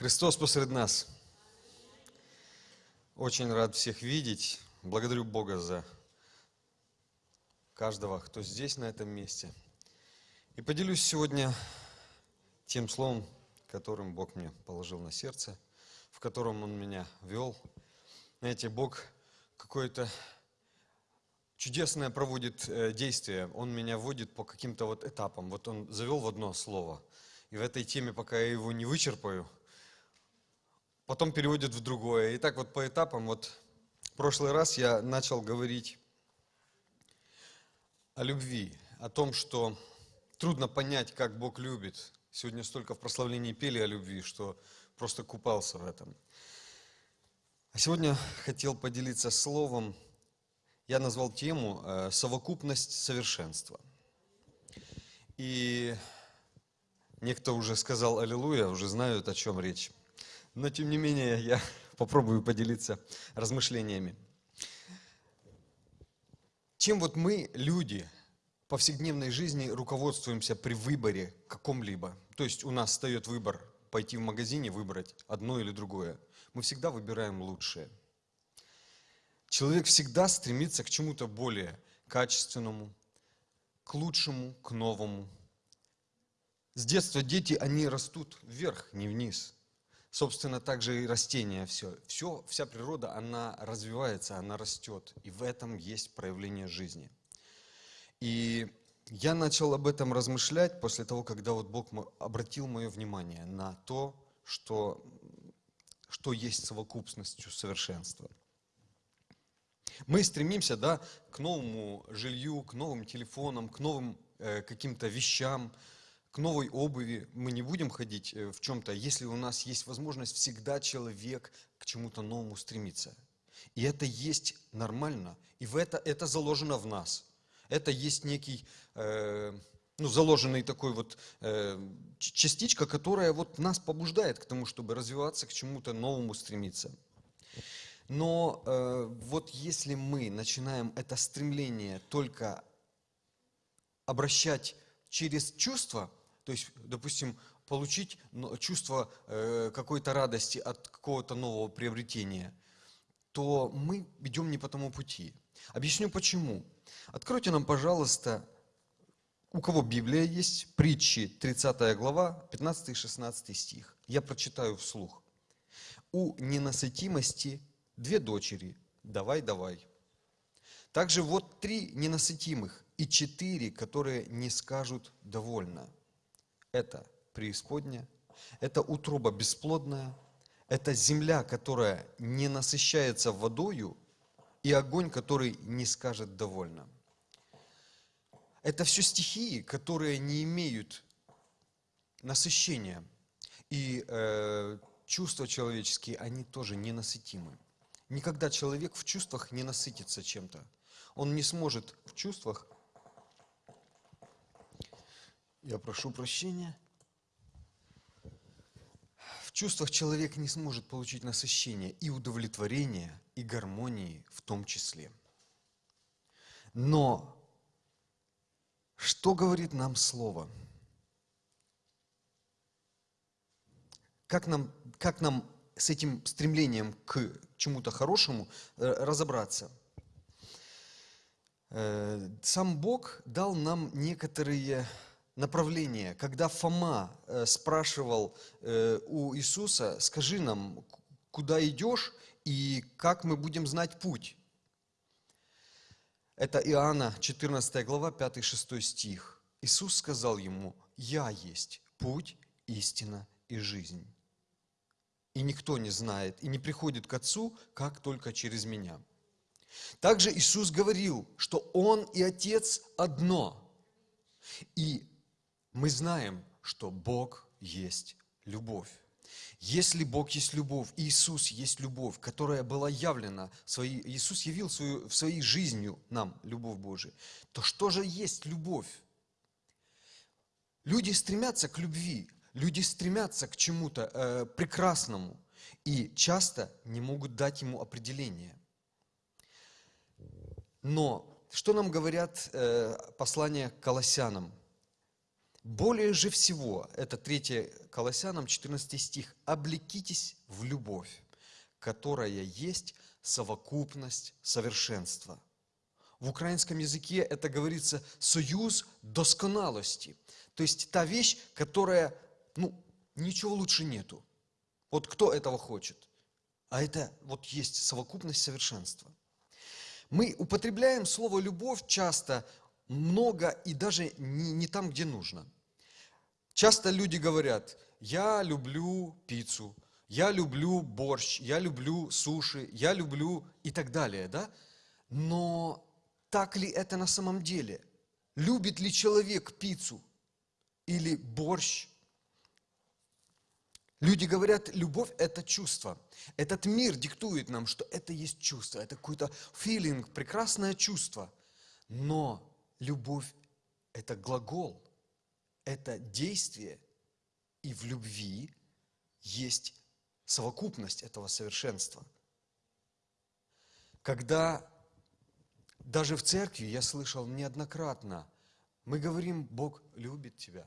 Христос посред нас. Очень рад всех видеть. Благодарю Бога за каждого, кто здесь, на этом месте. И поделюсь сегодня тем словом, которым Бог мне положил на сердце, в котором Он меня вел. Знаете, Бог какое-то чудесное проводит э, действие. Он меня вводит по каким-то вот этапам. Вот Он завел в одно слово. И в этой теме, пока я его не вычерпаю, потом переводит в другое. И так вот по этапам, вот в прошлый раз я начал говорить о любви, о том, что трудно понять, как Бог любит. Сегодня столько в прославлении пели о любви, что просто купался в этом. А сегодня хотел поделиться словом, я назвал тему э, «Совокупность совершенства». И некто уже сказал «Аллилуйя», уже знают, о чем речь но тем не менее я попробую поделиться размышлениями. Чем вот мы, люди, в повседневной жизни руководствуемся при выборе каком-либо? То есть у нас встает выбор пойти в магазине, выбрать одно или другое. Мы всегда выбираем лучшее. Человек всегда стремится к чему-то более качественному, к лучшему, к новому. С детства дети, они растут вверх, не вниз – Собственно, также и растения все. Все, вся природа, она развивается, она растет. И в этом есть проявление жизни. И я начал об этом размышлять после того, когда вот Бог обратил мое внимание на то, что, что есть совокупностью совершенства. Мы стремимся да, к новому жилью, к новым телефонам, к новым э, каким-то вещам, к новой обуви, мы не будем ходить э, в чем-то, если у нас есть возможность, всегда человек к чему-то новому стремится. И это есть нормально, и в это, это заложено в нас. Это есть некий, э, ну, заложенный такой вот э, частичка, которая вот нас побуждает к тому, чтобы развиваться, к чему-то новому стремиться. Но э, вот если мы начинаем это стремление только обращать через чувства, то есть, допустим, получить чувство э, какой-то радости от какого-то нового приобретения, то мы идем не по тому пути. Объясню почему. Откройте нам, пожалуйста, у кого Библия есть, притчи, 30 глава, 15 и 16 стих. Я прочитаю вслух. «У ненасытимости две дочери, давай, давай. Также вот три ненасытимых и четыре, которые не скажут «довольно» это преисподняя, это утроба бесплодная, это земля, которая не насыщается водою, и огонь, который не скажет довольно. Это все стихии, которые не имеют насыщения. И э, чувства человеческие, они тоже ненасытимы. Никогда человек в чувствах не насытится чем-то. Он не сможет в чувствах я прошу прощения. В чувствах человек не сможет получить насыщение и удовлетворение, и гармонии в том числе. Но что говорит нам Слово? Как нам, как нам с этим стремлением к чему-то хорошему э, разобраться? Э, сам Бог дал нам некоторые направление. Когда Фома э, спрашивал э, у Иисуса, скажи нам, куда идешь и как мы будем знать путь. Это Иоанна, 14 глава, 5-6 стих. Иисус сказал ему, «Я есть путь, истина и жизнь. И никто не знает и не приходит к Отцу, как только через Меня». Также Иисус говорил, что Он и Отец одно. И мы знаем, что Бог есть любовь. Если Бог есть любовь, Иисус есть любовь, которая была явлена, своей, Иисус явил свою, в своей жизнью нам любовь Божию, то что же есть любовь? Люди стремятся к любви, люди стремятся к чему-то э, прекрасному и часто не могут дать ему определение. Но что нам говорят э, послания к Колоссянам? Более же всего, это 3 Колоссянам, 14 стих, «Облекитесь в любовь, которая есть совокупность совершенства». В украинском языке это говорится «союз досконалости». То есть та вещь, которая, ну, ничего лучше нету. Вот кто этого хочет? А это вот есть совокупность совершенства. Мы употребляем слово «любовь» часто много и даже не, не там, где нужно. Часто люди говорят, я люблю пиццу, я люблю борщ, я люблю суши, я люблю и так далее, да? Но так ли это на самом деле? Любит ли человек пиццу или борщ? Люди говорят, любовь – это чувство. Этот мир диктует нам, что это есть чувство, это какой-то филинг, прекрасное чувство. Но любовь – это глагол, это действие, и в любви есть совокупность этого совершенства. Когда даже в церкви я слышал неоднократно, мы говорим, Бог любит тебя.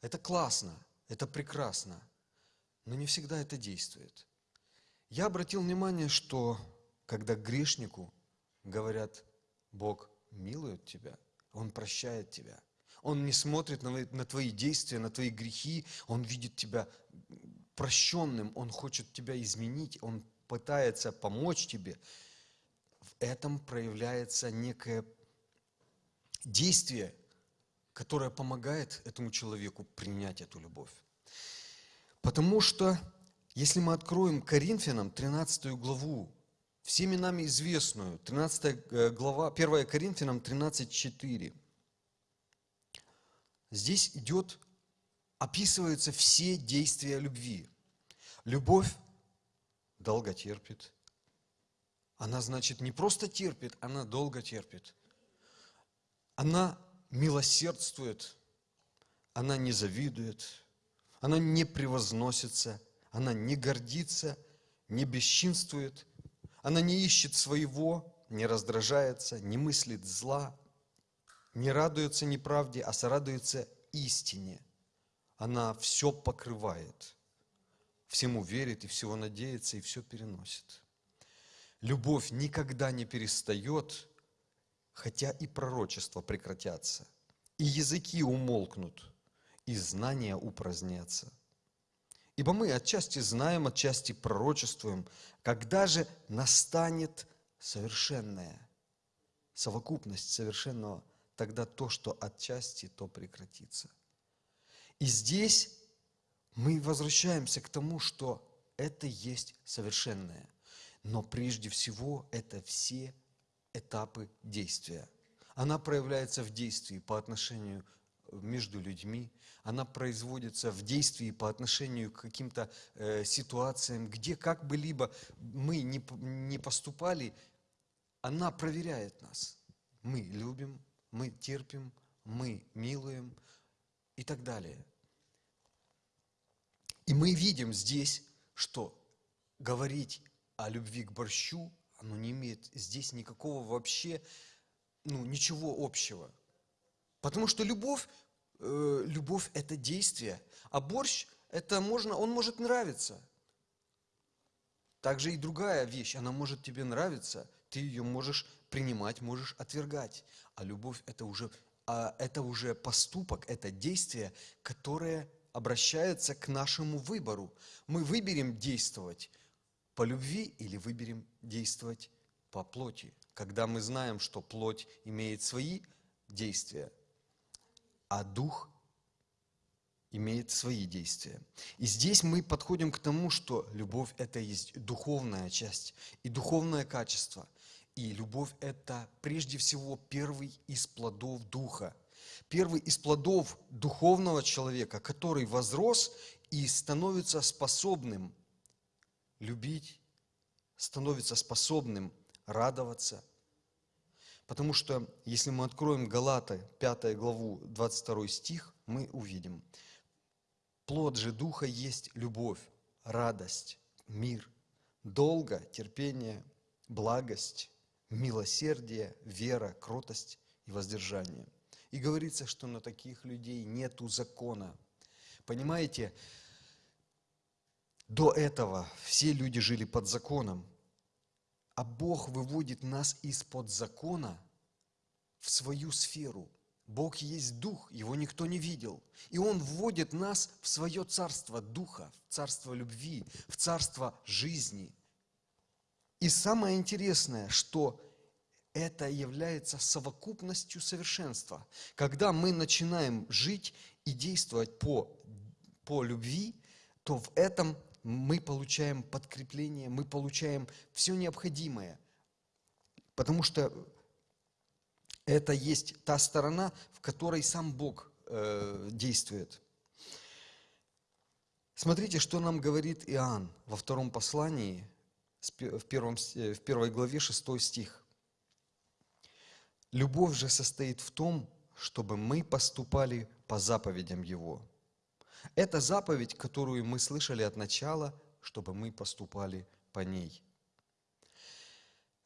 Это классно, это прекрасно, но не всегда это действует. Я обратил внимание, что когда грешнику говорят, Бог милует тебя, Он прощает тебя, Он не смотрит на, на твои действия, на твои грехи, Он видит тебя прощенным, Он хочет тебя изменить, Он пытается помочь тебе. В этом проявляется некое действие, которое помогает этому человеку принять эту любовь. Потому что, если мы откроем Коринфянам 13 главу, всеми нами известную, 13 э, глава, 1 Коринфянам 13.4, здесь идет, описываются все действия любви. Любовь долго терпит. Она, значит, не просто терпит, она долго терпит. Она милосердствует, она не завидует, она не превозносится, она не гордится, не бесчинствует, она не ищет своего, не раздражается, не мыслит зла, не радуется неправде, а сорадуется истине. Она все покрывает, всему верит и всего надеется и все переносит. Любовь никогда не перестает, хотя и пророчества прекратятся, и языки умолкнут – и знания упразднятся. Ибо мы отчасти знаем, отчасти пророчествуем, когда же настанет совершенная совокупность совершенного, тогда то, что отчасти, то прекратится. И здесь мы возвращаемся к тому, что это есть совершенное. Но прежде всего это все этапы действия. Она проявляется в действии по отношению между людьми, она производится в действии по отношению к каким-то э, ситуациям, где как бы либо мы не, не поступали, она проверяет нас. Мы любим, мы терпим, мы милуем и так далее. И мы видим здесь, что говорить о любви к борщу, оно не имеет здесь никакого вообще, ну, ничего общего. Потому что любовь э, любовь – это действие, а борщ – это можно, он может нравиться. Также и другая вещь, она может тебе нравиться, ты ее можешь принимать, можешь отвергать. А любовь – это уже, а это уже поступок, это действие, которое обращается к нашему выбору. Мы выберем действовать по любви или выберем действовать по плоти. Когда мы знаем, что плоть имеет свои действия, а дух имеет свои действия. И здесь мы подходим к тому, что любовь – это есть духовная часть и духовное качество. И любовь – это прежде всего первый из плодов Духа. Первый из плодов духовного человека, который возрос и становится способным любить, становится способным радоваться – Потому что, если мы откроем Галаты, 5 главу, 22 стих, мы увидим. Плод же Духа есть любовь, радость, мир, долго, терпение, благость, милосердие, вера, кротость и воздержание. И говорится, что на таких людей нету закона. Понимаете, до этого все люди жили под законом, а Бог выводит нас из-под закона в свою сферу. Бог есть Дух, Его никто не видел. И Он вводит нас в свое царство Духа, в царство любви, в царство жизни. И самое интересное, что это является совокупностью совершенства. Когда мы начинаем жить и действовать по, по любви, то в этом мы получаем подкрепление, мы получаем все необходимое. Потому что это есть та сторона, в которой сам Бог э, действует. Смотрите, что нам говорит Иоанн во втором послании, в, первом, э, в первой главе, шестой стих. Любовь же состоит в том, чтобы мы поступали по заповедям Его. Это заповедь, которую мы слышали от начала, чтобы мы поступали по ней.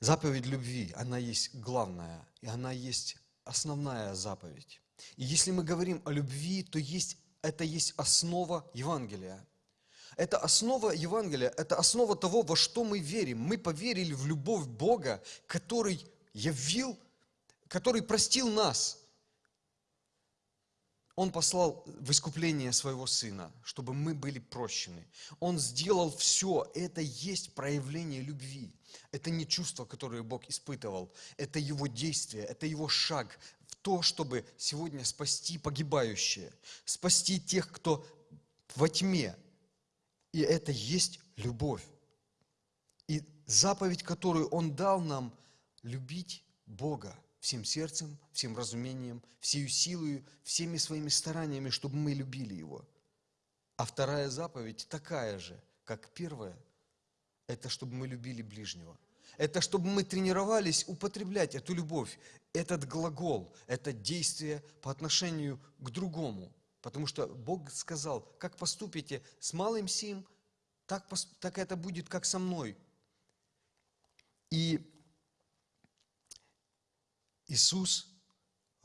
Заповедь любви, она есть главная, и она есть основная заповедь. И если мы говорим о любви, то есть, это есть основа Евангелия. Это основа Евангелия, это основа того, во что мы верим. Мы поверили в любовь Бога, который явил, который простил нас. Он послал в искупление своего Сына, чтобы мы были прощены. Он сделал все. Это есть проявление любви. Это не чувство, которое Бог испытывал. Это Его действие, это Его шаг в то, чтобы сегодня спасти погибающие, спасти тех, кто во тьме. И это есть любовь. И заповедь, которую Он дал нам, любить Бога всем сердцем, всем разумением, всею силою, всеми своими стараниями, чтобы мы любили Его. А вторая заповедь такая же, как первая – это чтобы мы любили ближнего. Это чтобы мы тренировались употреблять эту любовь, этот глагол, это действие по отношению к другому. Потому что Бог сказал, как поступите с малым сим, так, так это будет, как со мной. И Иисус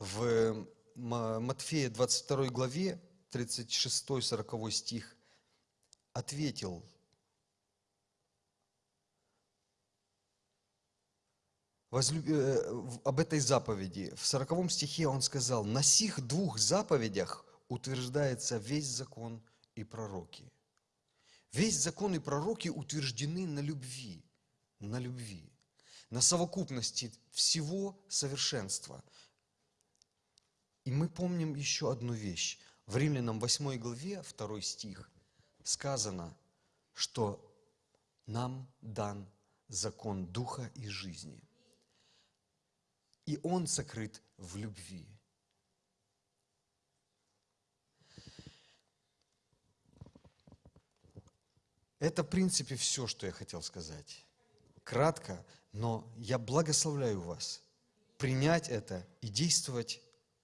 в Матфея 22 главе, 36-40 стих, ответил возлюб... Э, об этой заповеди. В 40 стихе он сказал, «На сих двух заповедях утверждается весь закон и пророки». Весь закон и пророки утверждены на любви, на любви, на совокупности всего совершенства. И мы помним еще одну вещь. В Римлянам 8 главе, 2 стих, сказано, что нам дан закон Духа и жизни и он сокрыт в любви. Это, в принципе, все, что я хотел сказать. Кратко, но я благословляю вас принять это и действовать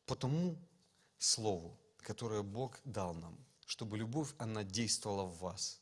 по тому слову, которое Бог дал нам, чтобы любовь, она действовала в вас –